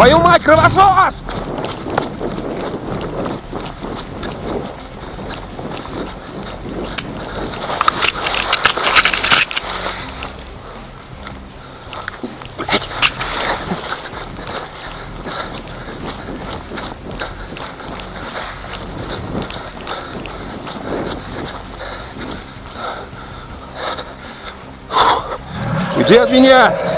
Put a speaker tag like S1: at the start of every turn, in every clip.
S1: Твою мать, кровосос! Уйди от меня!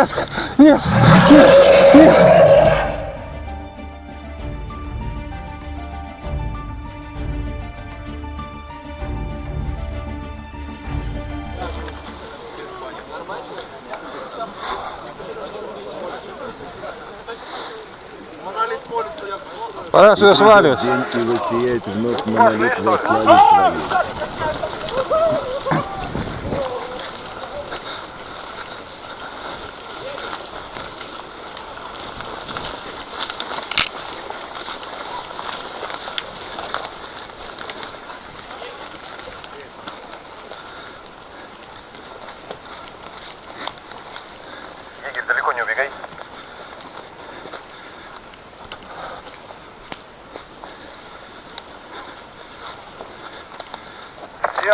S1: Нет! Нет! Нет! Нет! Пора сюда сваливать.
S2: День и воссияет вновь монолит во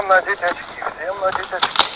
S3: Всем надеть очки, всем надеть очки.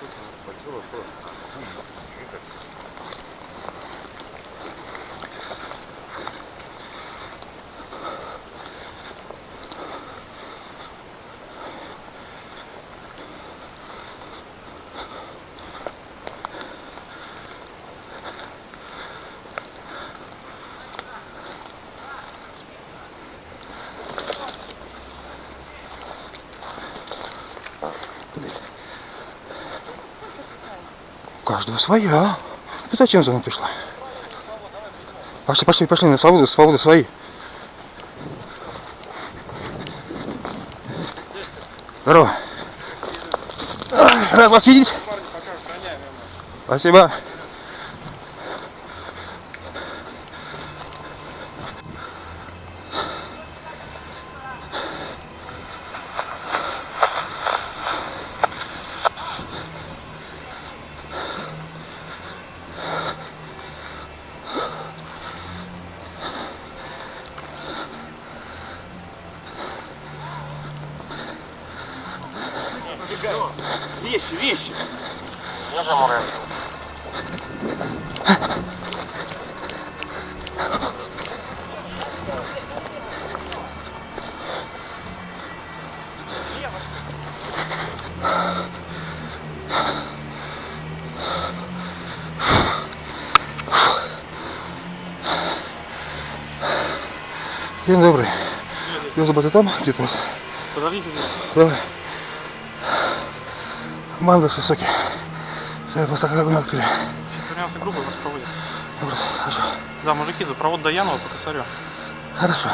S1: У каждого своя. Ты зачем за мной пришла? Пошли, пошли, пошли, на свободу, свободу свои. Здорово. Рад вас видеть. Спасибо.
S4: вещи, вещи. Я замураю.
S1: День добрый. Ёзу там, Дед Мороз?
S4: Подождите здесь.
S1: Давай. Манго высокий. Смотри, просто как огонь открыли.
S4: Сейчас вернемся группа, вас проводят.
S1: Добро, хорошо.
S4: Да, мужики, за провод до Янова по косарю.
S1: Хорошо.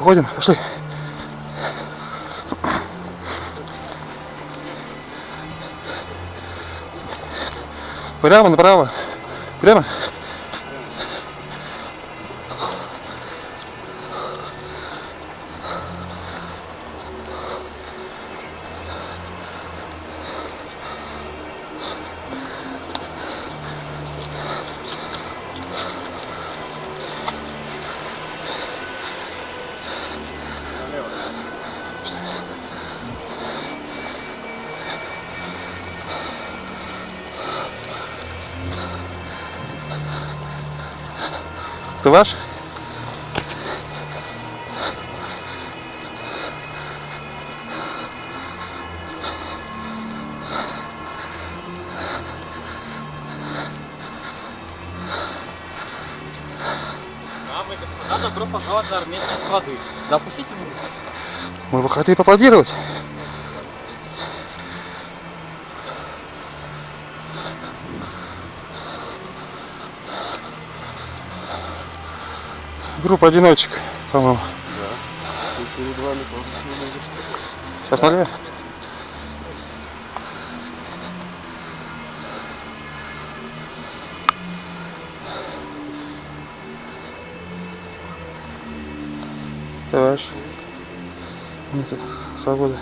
S1: Уходим, пошли. Прямо, направо. Прямо. Ты ваш?
S5: Господа, добро пожаловать на армейские склады. Допустите меня.
S1: Мы бы хотели поаплодировать. Группа одиночек, по-моему. Сейчас налево. Товарищ. Нет, свобода.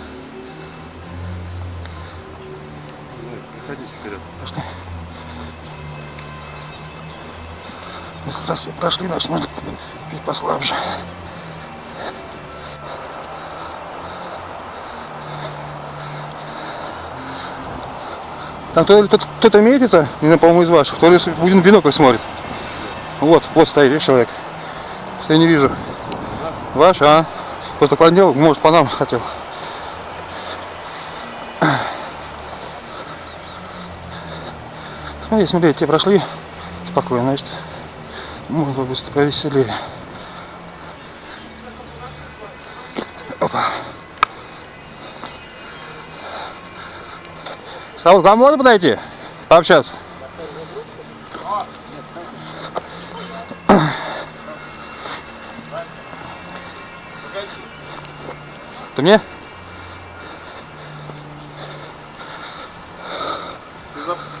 S2: Проходите вперед.
S1: Пошли. Мы здравствуй, прошли, значит, можно чуть послабже. Там то кто-то метится, не по-моему, из ваших, то ли в бинокль смотрит. Вот, в пост стоит, видишь, человек. Я не вижу. Ваш, а? Просто клонил, может, по нам хотел. Смотри, смотри, те прошли спокойно, значит, можно быстро повеселее. Опа. Саул, к вам можно подойти? Пообщаться? Ты мне?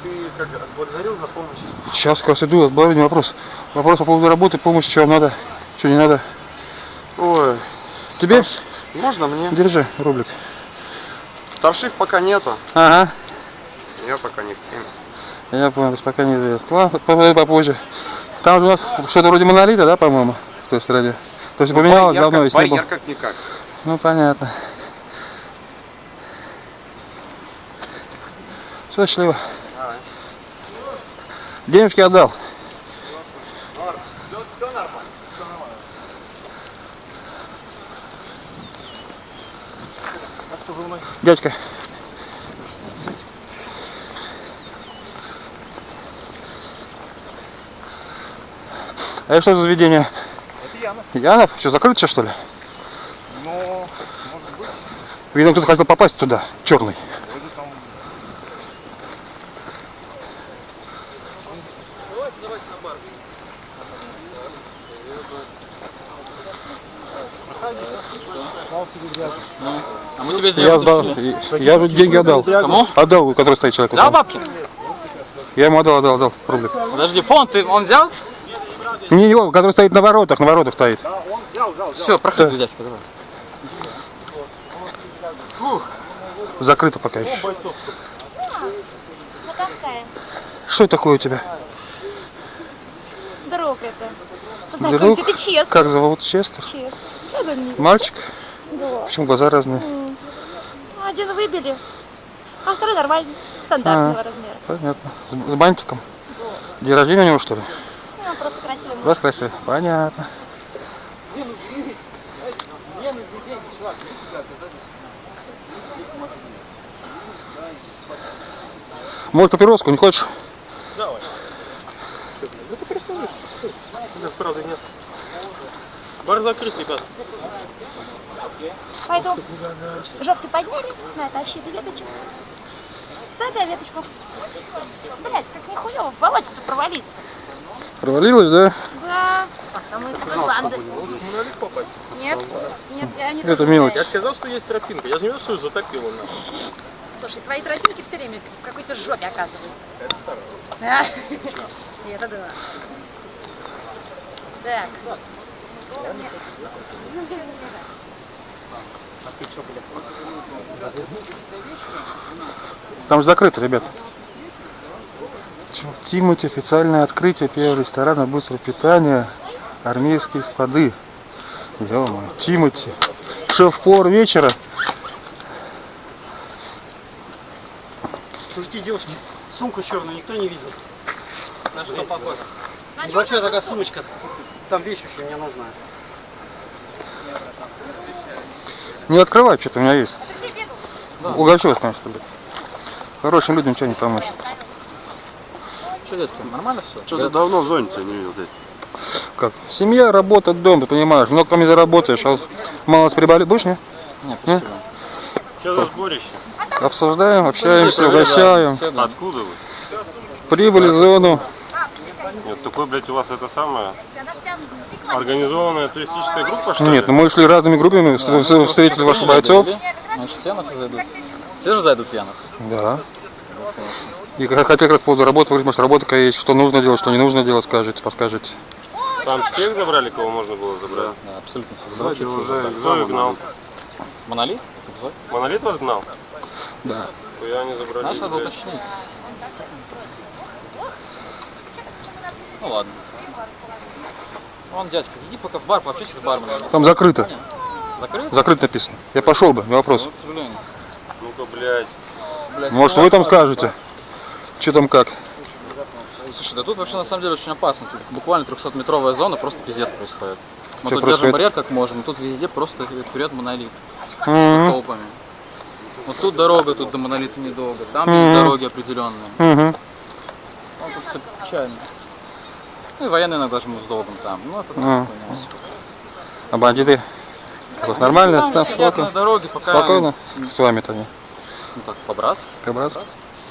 S3: Ты как отблагодарил за помощь?
S1: Сейчас как раз иду, отблагодарю вопрос. Вопрос по поводу работы, помощи, что вам надо, что не надо.
S3: Ой,
S1: Тебе?
S3: можно мне?
S1: Держи, рублик.
S3: Старших пока нету.
S1: Ага.
S3: Я пока не в теме.
S1: Я понял, то есть пока неизвестно. Ладно, по- попозже. Там у нас что-то вроде монолита, да, по-моему, в той стороне. То есть поменялось давно, если не было.
S3: как-никак.
S1: Ну, понятно. Все, счастливо. Денежки отдал. Дядька. А это что за заведение? Это Янов. Янов? Что, закрыто сейчас, что ли?
S3: Ну,
S1: Видно, кто-то хотел попасть туда, черный.
S5: А мы тебе
S1: Я сдал, я же деньги отдал.
S5: Кому?
S1: Отдал, который стоит человек.
S5: Взял бабки?
S1: Я ему отдал, отдал, отдал, рублик.
S5: Подожди, фон ты, он взял?
S1: Не его, который стоит на воротах, на воротах стоит.
S5: Все, проходи, дядька, давай.
S1: Закрыто пока еще. Что это такое у тебя?
S6: Друг это.
S1: Друг?
S6: Ты.
S1: Как зовут? Честер?
S6: Честный.
S1: Мальчик?
S6: Да.
S1: Почему глаза разные?
S6: Один выбили, а второй нормальный, стандартного размера.
S1: Понятно. С, с бантиком? День рождения у него что ли?
S6: Ну, просто красивый.
S1: Вас красивый. Понятно. Может папироску, не хочешь?
S2: Правда нет. Бар закрыт, ребят.
S6: Пойду. Жопки подняли, на, тащи ты веточку. Кстати, а веточку. Блять, как нихуево, в болоте-то провалиться.
S1: Провалилась, да?
S6: Да. По самой банды. Нет, нет, я не
S1: Это мелочь.
S2: Я сказал, что есть тропинка. Я же не видел, что ее затопило.
S6: Слушай, твои тропинки все время в какой-то жопе оказываются. Да. Это да. Так.
S1: Там же закрыто, ребят. Тимати, официальное открытие первого ресторана быстрого питания. Армейские склады. ё Тимати. Шеф-повар вечера.
S5: Слушайте, девушки, сумку черную никто не видел. На что похоже? Небольшая такая сумочка. Там вещь еще мне нужна.
S1: Не открывай, что-то у меня есть. Угощусь, конечно, ребят. Хорошим людям что не помочь.
S5: Что, детка, нормально все?
S2: Что-то давно в зоне тебя не видел, дядь.
S1: Как? Семья, работа, дом, ты понимаешь. Много там не заработаешь, а вот мало прибавили. Будешь, не?
S5: Не, спасибо.
S2: Что за сборище?
S1: Обсуждаем, общаемся, угощаем.
S2: Откуда вы?
S1: Прибыли в зону.
S2: Нет, такой, блядь, у вас это самое организованная туристическая группа, что
S1: Нет, ну мы шли разными группами, вс- вс- встретили ваших бойцов.
S5: Значит, все нахуй зайдут. Все же зайдут пьяных.
S1: Да. И как- хотел как раз по поводу работы, говорить, может работа есть, что нужно делать, что не нужно делать, скажете, подскажете.
S2: ли? Там всех забрали, кого можно было забрать?
S5: Да, абсолютно все.
S2: Кстати, уже Кто их гнал?
S5: Монолит?
S2: Монолит вас гнал?
S1: Да.
S2: Я не забрали.
S5: Наш надо уточнить. Ну ладно. Вон, дядька, иди пока в бар, пообщайся с барменом.
S1: Там закрыто.
S5: Закрыт?
S1: Закрыто написано. Я пошел бы, не вопрос.
S5: Вот, сожалению.
S2: Ну-ка, блядь.
S5: Блядь,
S1: Может вы там скажете, что там как.
S5: Слушай, да тут вообще на самом деле очень опасно. Тут буквально 300-метровая зона, просто пиздец происходит. Мы
S1: Чё
S5: тут держим
S1: происходит?
S5: барьер как можем, тут везде просто вперед монолит.
S1: Мгм.
S5: С толпами. Вот тут дорога, тут до монолита недолго. Там есть дороги определенные.
S1: Угу.
S5: Ну, тут все печально. Ну и военные иногда жмут с долгом там. Ну, это
S1: А. А бандиты? У вас нормально?
S5: Там сидят на
S1: спокойно?
S5: дороге, пока...
S1: Спокойно? С с вами-то они.
S5: Ну так, побраться.
S1: Побраться?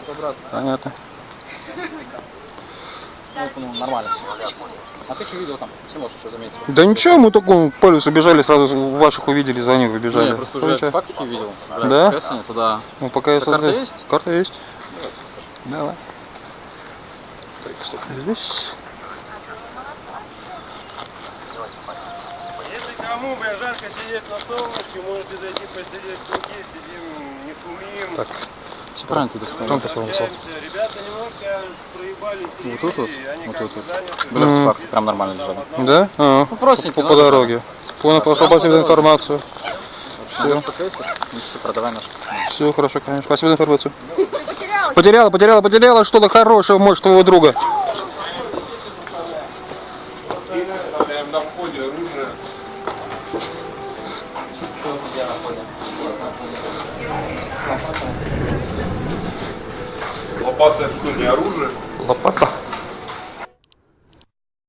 S5: Побраться.
S1: Понятно.
S5: Ну, ну, нормально все. А ты что видел там? Если можешь что заметил.
S1: Да ничего, мы только по лесу бежали, сразу ваших увидели, за ним выбежали.
S5: я просто уже фактики видел. Бля,
S1: Да?
S5: Кэссоне туда.
S1: Ну, пока я
S5: А карта есть?
S1: Карта есть. Давай. Так, что здесь?
S2: Кому, бля, жарко сидеть на солнышке, можете зайти посидеть в круге, сидим, не шумим.
S1: Так,
S5: Все правильно ты
S2: общаемся. Ребята немножко проебались.
S5: Вот тут вот?
S2: они
S5: Вот тут вот.
S2: заняты.
S5: Были артефакты, прям нормально лежали.
S1: Да? А,
S5: Ну, простенькие,
S1: по, по дороге. Понял, просто спасибо за информацию.
S5: Все. Ну, все, продавай наш.
S1: Все хорошо, конечно. Спасибо за информацию. Потеряла, потеряла, потеряла что-то хорошее, может, твоего друга.
S7: Лопата что, не оружие?
S1: Лопата.